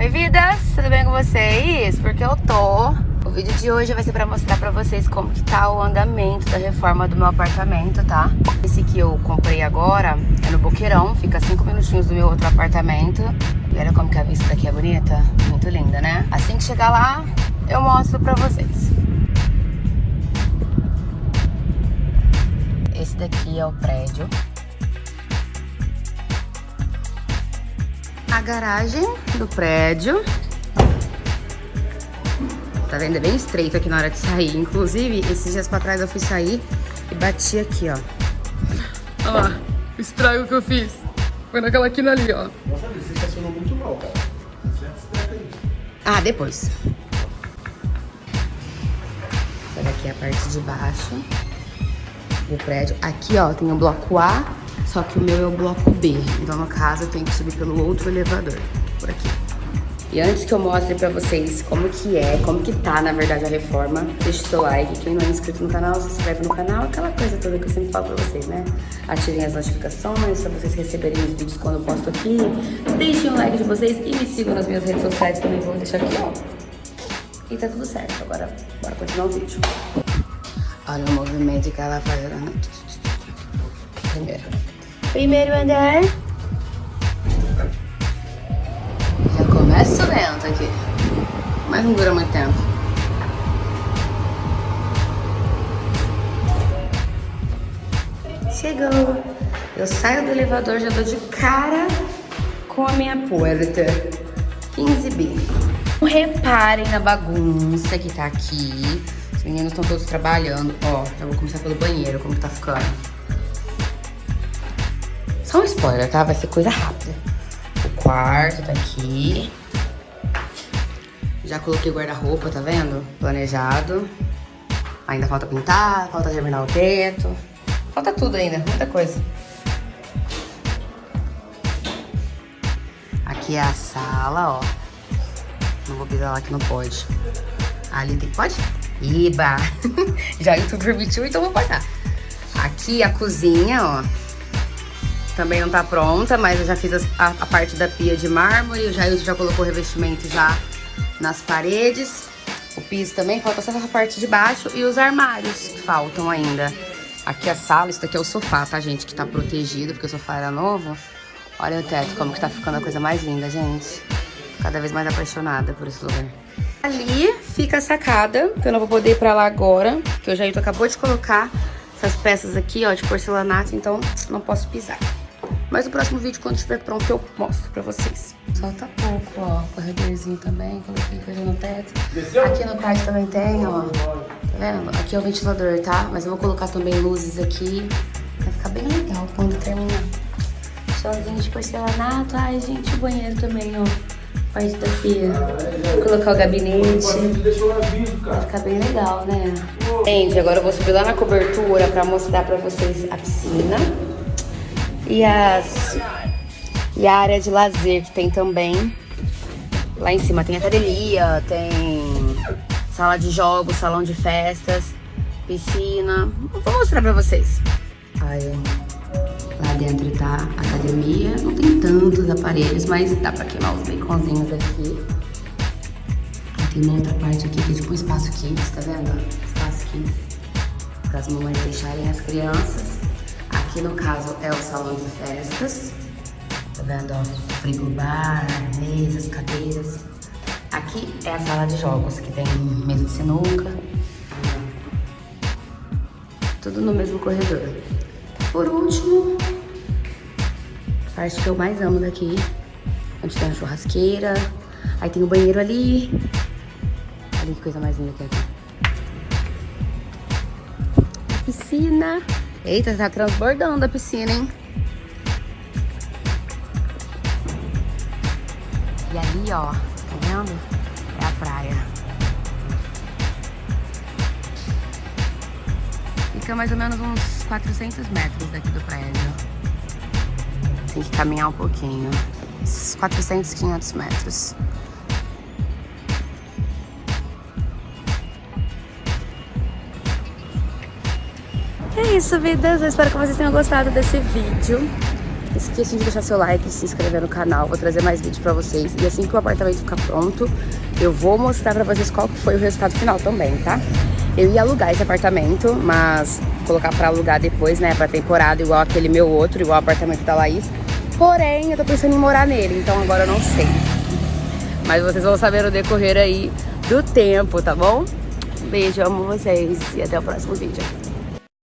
Oi, vidas! Tudo bem com vocês? Porque eu tô... O vídeo de hoje vai ser pra mostrar pra vocês como que tá o andamento da reforma do meu apartamento, tá? Esse que eu comprei agora é no Boqueirão, fica cinco minutinhos do meu outro apartamento. E olha como que a vista daqui é bonita. Muito linda, né? Assim que chegar lá, eu mostro pra vocês. Esse daqui é o prédio. A garagem do prédio. Tá vendo? É bem estreito aqui na hora de sair. Inclusive, esses dias pra trás eu fui sair e bati aqui, ó. Olha lá, o estrago que eu fiz. Foi naquela quina ali, ó. Nossa, você estacionou muito mal, cara. Ah, depois. Essa daqui é a parte de baixo do prédio. Aqui, ó, tem o bloco A, só que o meu é o bloco B. Então, no caso, eu tenho que subir pelo outro elevador, por aqui. E antes que eu mostre pra vocês como que é, como que tá, na verdade, a reforma, deixe seu like. Quem não é inscrito no canal, se inscreve no canal. Aquela coisa toda que eu sempre falo pra vocês, né? Ativem as notificações pra vocês receberem os vídeos quando eu posto aqui. Deixem o like de vocês e me sigam nas minhas redes sociais também. Vou deixar aqui, ó. E tá tudo certo. Agora, bora continuar o vídeo. Olha o movimento que ela faz. Primeiro. Primeiro andar. Já começa lento aqui. Mas não dura muito tempo. Chegou. Eu saio do elevador, já dou de cara com a minha porta. 15B. Reparem na bagunça que tá aqui. Os meninos estão todos trabalhando. Ó, já vou começar pelo banheiro, como que tá ficando. Só um spoiler, tá? Vai ser coisa rápida. O quarto tá aqui. Já coloquei guarda-roupa, tá vendo? Planejado. Ainda falta pintar, falta terminar o teto. Falta tudo ainda, muita coisa. Aqui é a sala, ó. Não vou pisar lá que não pode. Ali tem... Pode? Iba! Já o YouTube permitiu, então vou passar. Aqui a cozinha, ó. Também não tá pronta, mas eu já fiz a, a parte da pia de mármore. O Jailson já colocou o revestimento já nas paredes. O piso também, falta só essa parte de baixo. E os armários que faltam ainda. Aqui a sala, isso daqui é o sofá, tá, gente? Que tá protegido, porque o sofá era novo. Olha o teto, como que tá ficando a coisa mais linda, gente. Cada vez mais apaixonada por esse lugar. Ali fica a sacada, que eu não vou poder ir pra lá agora, que o Jailton acabou de colocar essas peças aqui, ó, de porcelanato, então não posso pisar. Mas no próximo vídeo, quando estiver pronto, eu mostro pra vocês. Solta pouco, ó, corredorzinho também, coloquei coisa no teto. Aqui no quarto também tem, ó, tá vendo? Aqui é o ventilador, tá? Mas eu vou colocar também luzes aqui, vai ficar bem legal quando terminar. Chãozinho de porcelanato, ai gente, o banheiro também, ó parte da pia. Vou colocar o gabinete. Vai ficar bem legal, né? Gente, agora eu vou subir lá na cobertura pra mostrar pra vocês a piscina. E as... E a área de lazer que tem também. Lá em cima tem academia, tem sala de jogos, salão de festas, piscina. Vou mostrar pra vocês. Aí, Lá dentro tá a academia. Não tem tantos aparelhos, mas dá pra queimar os baconzinhos aqui. Tem uma outra parte aqui que é tipo um espaço kids, tá vendo? Espaço kids. Para as mamães deixarem as crianças. Aqui no caso é o salão de festas. Tá vendo, ó? Frigobar, mesas, cadeiras. Aqui é a sala de jogos, que tem mesa de sinuca. Tudo no mesmo corredor. Por último, a parte que eu mais amo daqui, onde tem a churrasqueira. Aí tem o banheiro ali. Olha que coisa mais linda que é aqui. Piscina. Eita, tá transbordando a piscina, hein? E ali, ó, tá vendo? É a praia. Fica mais ou menos uns 400 metros daqui do prédio. Tem que caminhar um pouquinho. Uns 400, 500 metros. É isso, vidas. Eu espero que vocês tenham gostado desse vídeo. esqueçam de deixar seu like se inscrever no canal. Vou trazer mais vídeos pra vocês. E assim que o apartamento ficar pronto, eu vou mostrar pra vocês qual foi o resultado final também, tá? Eu ia alugar esse apartamento, mas colocar pra alugar depois, né? Pra temporada, igual aquele meu outro, igual o apartamento da Laís. Porém, eu tô pensando em morar nele, então agora eu não sei. Mas vocês vão saber no decorrer aí do tempo, tá bom? Beijo, amo vocês e até o próximo vídeo.